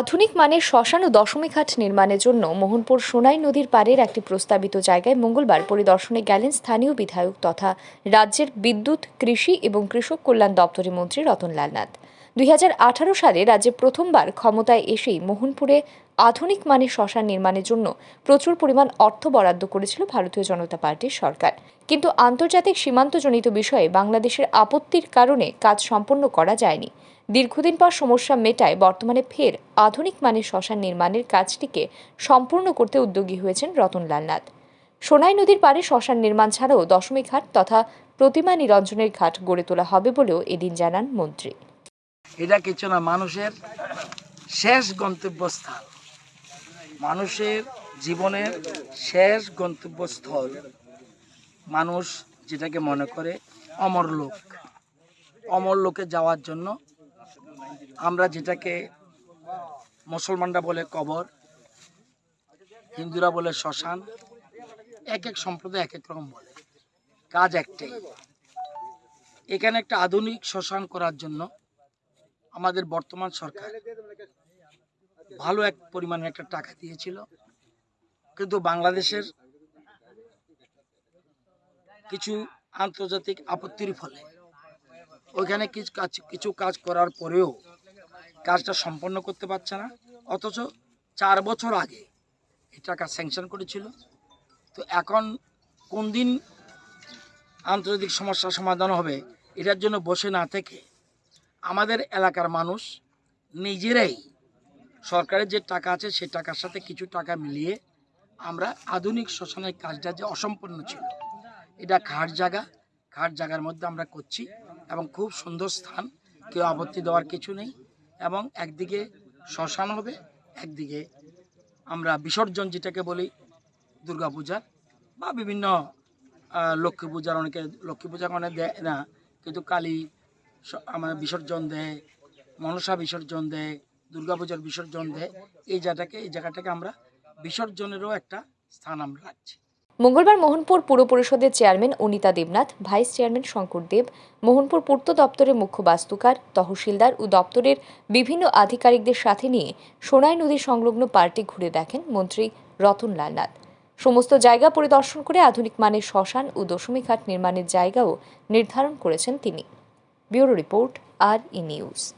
আধুনিক মানের শ্মশান ও দশমীঘাট নির্মাণের জন্য মোহনপুর সোনাই নদীর পাড়ের একটি প্রস্তাবিত জায়গায় মঙ্গলবার পরিদর্শনে গেলেন স্থানীয় বিধায়ক তথা রাজ্যের বিদ্যুৎ, কৃষি এবং কৃষক কল্যাণ দপ্তরের মন্ত্রী রতনলাল নাথ। দুই হাজার আঠারো সালে রাজ্যে প্রথমবার ক্ষমতায় এসেই মোহনপুরে আধুনিক মানের শ্মশান নির্মাণের জন্য প্রচুর পরিমাণ অর্থ বরাদ্দ করেছিল ভারতীয় জনতা পার্টির সরকার। কিন্তু আন্তর্জাতিক সীমান্তজনিত বিষয়ে বাংলাদেশের আপত্তির কারণে কাজ সম্পন্ন করা যায়নি। দীর্ঘদিন পর সমস্যা মেটায় বর্তমানে ফের আধুনিক মানের শ্মশান নির্মাণের কাজটিকে সম্পূর্ণ করতে উদ্যোগী হয়েছেন রতনলাল নাথ। সোনাই নদীর পাড়ে শ্মশান নির্মাণ ছাড়াও দশমী ঘাট তথা প্রতিমা নিরঞ্জনের ঘাট গড়ে তোলা হবে বলেও এদিন জানান মন্ত্রী। এটা কিছু না, মানুষের শেষ গন্তব্যস্থল। মানুষের জীবনের শেষ গন্তব্যস্থল মানুষ যেটাকে মনে করে অমর লোক। অমর লোকে যাওয়ার জন্য আমরা যেটাকে মুসলমানরা বলে কবর, হিন্দুরা বলে শ্মশান, এক এক সম্প্রদায় এক এক রকম বলে। কাজ একটাই। এখানে একটা আধুনিক শ্মশান করার জন্য আমাদের বর্তমান সরকার ভালো এক পরিমাণে একটা টাকা দিয়েছিল। কিন্তু বাংলাদেশের কিছু আন্তর্জাতিক আপত্তির ফলে ওইখানে কিছু কাজ কিছু কাজ করার পরেও কাজটা সম্পন্ন করতে পারছে না। অথচ চার বছর আগে এই টাকা স্যাংশন করেছিল। তো এখন কোন দিন আন্তর্জাতিক সমস্যার সমাধান হবে, এটার জন্য বসে না থেকে আমাদের এলাকার মানুষ নিজেরাই সরকারের যে টাকা আছে সে টাকার সাথে কিছু টাকা মিলিয়ে আমরা আধুনিক শ্মশানের কাজটা যে অসম্পূর্ণ ছিল, এটা খাট জায়গা, খাট জায়গার মধ্যে আমরা করছি এবং খুব সুন্দর স্থান, কেউ আপত্তি দেওয়ার কিছু নেই এবং একদিকে শ্মশান হবে, একদিকে আমরা বিসর্জন যেটাকে বলি দুর্গাপূজার বা বিভিন্ন লক্ষ্মী পূজার অনেকে, লক্ষ্মী পূজা অনেক দেয় না, কিন্তু কালী আমার বিসর্জন দেয়, মনসা বিসর্জন দেয়, দুর্গাপূজার বিসর্জন দেয়, এই জায়গাটাকে এই জায়গাটাকে আমরা বিসর্জনেরও একটা স্থান আমরা রাখছি। মঙ্গলবার মোহনপুর পুর পরিষদের chairman Anita Debnath, vice chairman Shankar Deb, Mohanpur পূর্ত দপ্তরের মুখ্য বাস্তুকার, তহসিলদার ও দপ্তরের বিভিন্ন আধিকারিকদের সাথে নিয়ে সোনাই নদী সংলগ্ন পার্টি ঘুরে দেখেন মন্ত্রী রতনলাল নাথ। সমস্ত জায়গা পরিদর্শন করে আধুনিক মানের শ্মশান ও দশমীঘাট নির্মাণের জায়গাও নির্ধারণ করেছেন তিনি। Bureau Report, are in use.